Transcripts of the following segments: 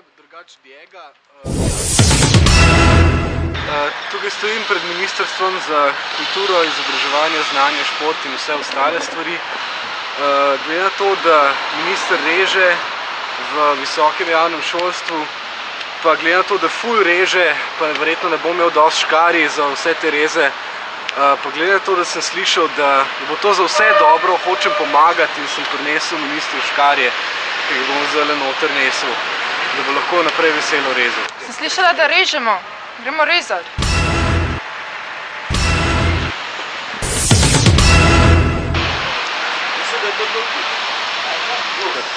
Boju drugače Diega. Tukaj stojim pred Ministrstvom za kulturo, izobraževanje, znanje, šport in vse ostale stvari. Eh, Glede na to, da minister reže v visokem javnem šolstvu, pa glede na to, da ful reže, pa verjetno ne bom imel dosti škarij za vse te reze, eh, pa glede na to, da sem slišal, da bo to za vse dobro, hočem pomagati in sem prinesel ministru škarje, ki jih bom zdaj noter nesel, da bo lahko naprej veselo rezal. Sem slišala, da režemo. Gremo rezati.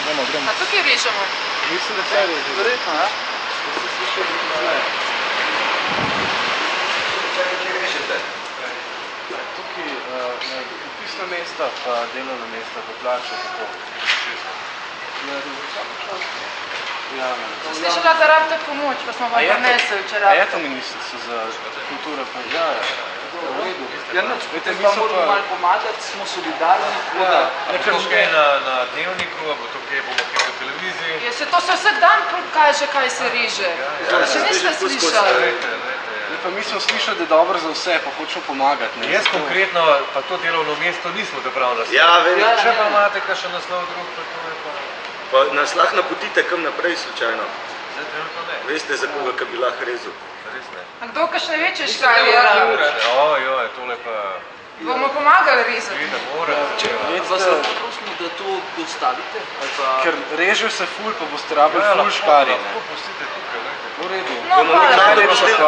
Gremo, gremo. A tukaj režemo? Mislim, da se reže. Verjetno, ja. Tukaj uh, pisna mesta, pa delovna mesta, pa plače, tako. Ja, ja, Sem slišala, da rabite pomoč, pa smo vam to- prinesli, če A je rabite. to ministrstvo za kulturo? Pa, ja, ja. Ja, nič, Veste, mi moramo pa- malo pomagati, smo solidarni. Ja, ne, Bo to kaj na, na dnevniku, a bo to kaj bomo kaj po televiziji? Ja, se to se vsak dan kaže, kaj se reže. Še niste slišali. Glejte, glejte. Ne, pa mi smo slišali, da je dobro za vse, pa hočemo pomagati. Ne? Jaz konkretno, pa to delovno mesto nismo dobro naslov. Ja, vem, Ja, Če pa imate kakšen naslov drug, pa to je pa... pa nas lahko napotite kam naprej slučajno. Zdaj trenutno ne, Veste za koga, ki bi lahko rezal. res ne. A kdo kakšne večje škarje rabi? O, joj, tole pa... Bomo pomagali rezati. Vidi, mora. Če vas lahko prosimo, da to dostavite, pa... Ker režejo se ful, pa boste rabili Ja, ful škarje. lahko ne. pustite tukaj. V redu. No,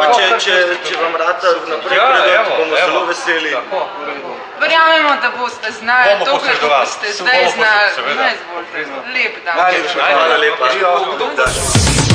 pa če, če, če vam rata naprej Ja, predati, veseli. Tako. Verjamemo, da boste znali, Bomo dokler ko posredovali. boste zdaj znali. izvolite. Lep dan. Najlepša Hvala lepa. Adijo. Da.